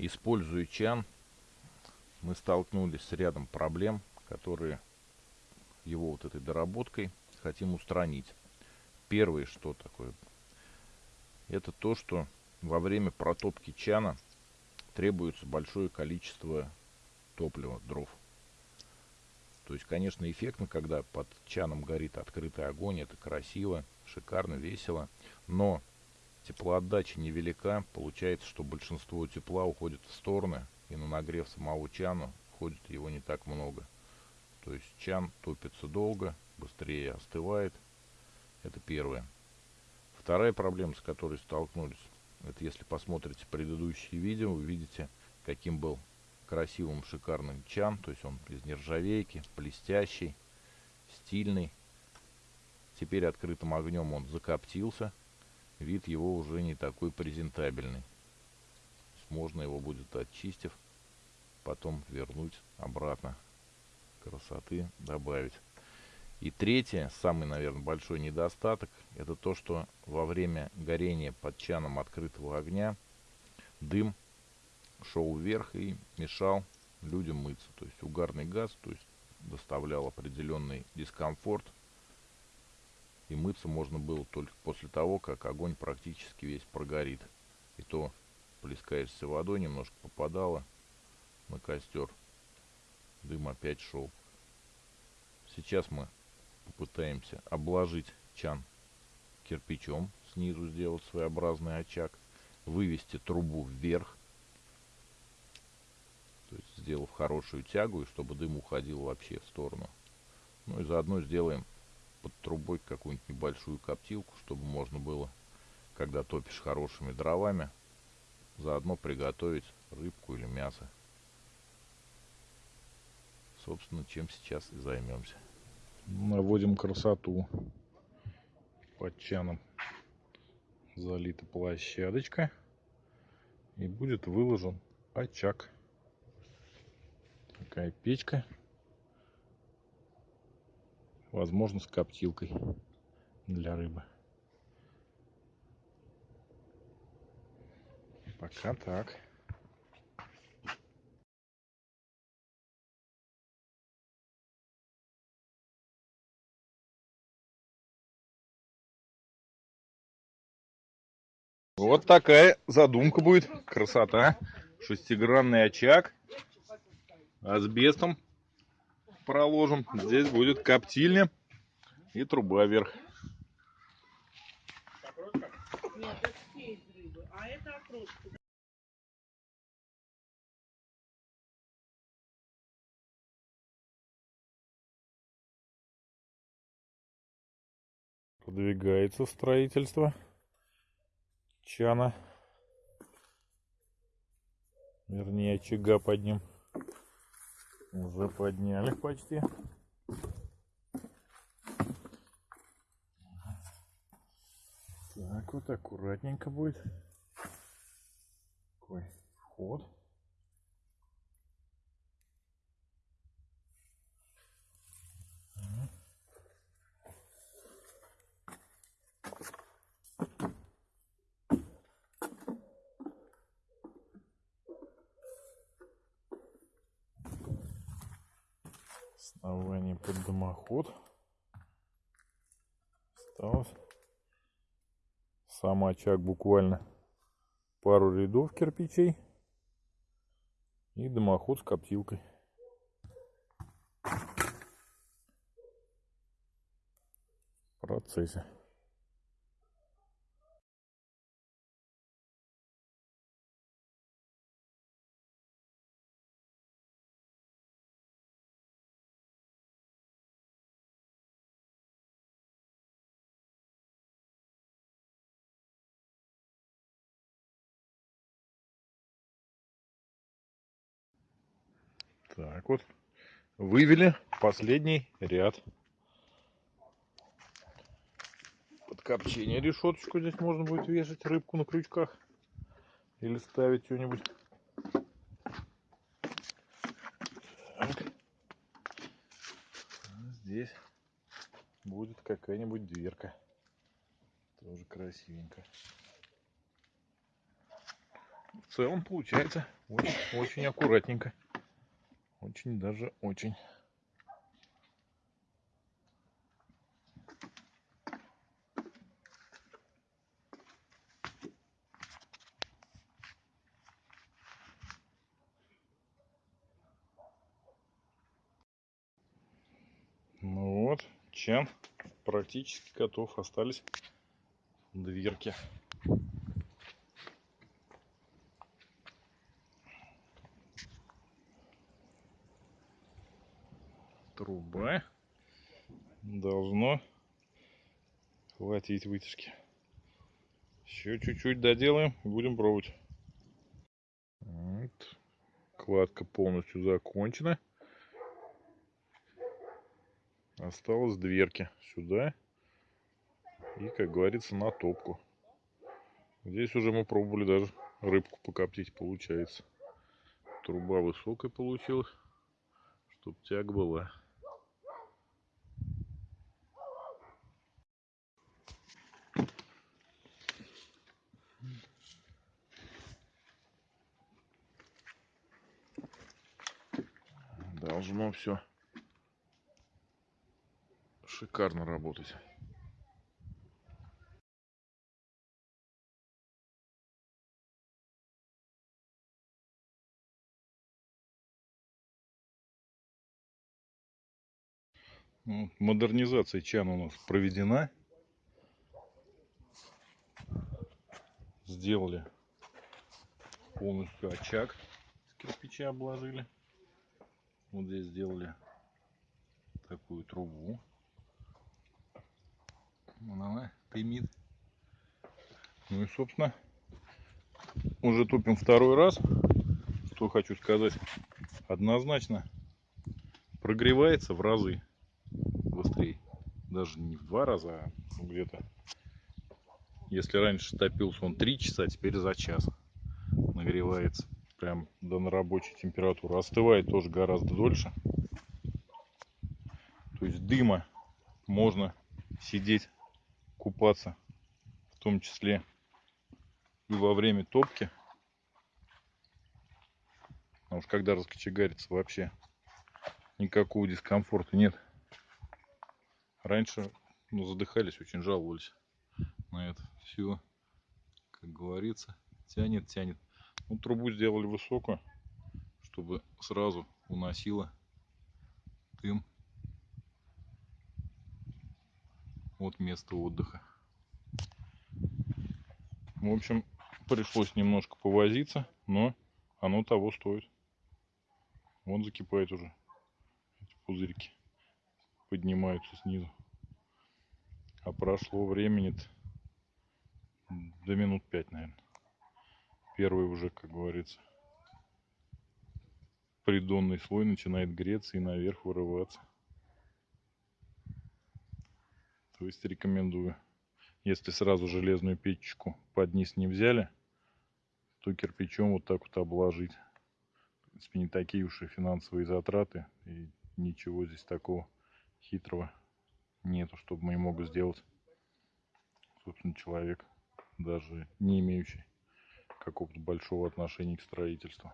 Используя чан, мы столкнулись с рядом проблем, которые его вот этой доработкой хотим устранить. Первое, что такое, это то, что во время протопки чана требуется большое количество топлива, дров. То есть, конечно, эффектно, когда под чаном горит открытый огонь, это красиво, шикарно, весело, но теплоотдача невелика, получается, что большинство тепла уходит в стороны, и на нагрев самого чана уходит его не так много. То есть чан топится долго, быстрее остывает. Это первое. Вторая проблема, с которой столкнулись, это если посмотрите предыдущие видео, вы видите, каким был красивым, шикарным чан. То есть он из нержавейки, блестящий, стильный. Теперь открытым огнем он закоптился. Вид его уже не такой презентабельный. Можно его будет, очистив, потом вернуть обратно. Красоты добавить. И третье, самый, наверное, большой недостаток, это то, что во время горения под чаном открытого огня дым шел вверх и мешал людям мыться. То есть угарный газ то есть доставлял определенный дискомфорт. И мыться можно было только после того, как огонь практически весь прогорит. И то плескаешься водой, немножко попадало на костер. Дым опять шел. Сейчас мы попытаемся обложить чан кирпичом, снизу сделать своеобразный очаг, вывести трубу вверх, то есть сделав хорошую тягу, и чтобы дым уходил вообще в сторону. Ну и заодно сделаем под трубой какую-нибудь небольшую коптилку, чтобы можно было, когда топишь хорошими дровами, заодно приготовить рыбку или мясо. Собственно, чем сейчас и займемся. Наводим красоту под чаном. Залита площадочка. И будет выложен очаг. Такая печка. Возможно, с коптилкой для рыбы. Пока так. Вот такая задумка будет. Красота. Шестигранный очаг. Асбестом проложим. Здесь будет коптильня и труба вверх. Продвигается строительство чана. Вернее, очага под ним. Уже подняли почти. Так вот аккуратненько будет. Такой вход. Основание под дымоход. Осталось. Сам очаг буквально пару рядов кирпичей. И дымоход с коптилкой. В процессе. Так вот, вывели последний ряд. Под копчение решеточку здесь можно будет вешать рыбку на крючках. Или ставить что-нибудь. Здесь будет какая-нибудь дверка. Тоже красивенько. в целом получается очень, очень аккуратненько. Очень даже очень. Ну вот, чан практически готов. Остались дверки. Труба должно хватить вытяжки. Еще чуть-чуть доделаем и будем пробовать. Вот. Кладка полностью закончена. Осталось дверки сюда и, как говорится, на топку. Здесь уже мы пробовали даже рыбку покоптить, получается. Труба высокая получилась, чтоб тяг была. Должно все шикарно работать. Ну, модернизация чана у нас проведена. Сделали полностью очаг с кирпича обложили. Вот здесь сделали такую трубу. Вон она дымит. Ну и, собственно, уже топим второй раз. Что хочу сказать. Однозначно прогревается в разы быстрее. Даже не в два раза, а где-то. Если раньше топился он 3 часа, теперь за час нагревается прям до рабочей температуры. Остывает тоже гораздо дольше. То есть дыма можно сидеть, купаться, в том числе и во время топки. Потому что когда раскочегарится вообще никакого дискомфорта нет. Раньше ну, задыхались, очень жаловались на это все. Как говорится, тянет, тянет. Ну, трубу сделали высокую, чтобы сразу уносило дым от места отдыха. В общем, пришлось немножко повозиться, но оно того стоит. Вон закипает уже. Эти пузырьки поднимаются снизу. А прошло времени до минут пять, наверное первый уже, как говорится, придонный слой начинает греться и наверх вырываться. То есть рекомендую. Если сразу железную печечку под низ не взяли, то кирпичом вот так вот обложить. В принципе, не такие уж и финансовые затраты. И ничего здесь такого хитрого нету, чтобы мы мог сделать, собственно, человек, даже не имеющий какого-то большого отношения к строительству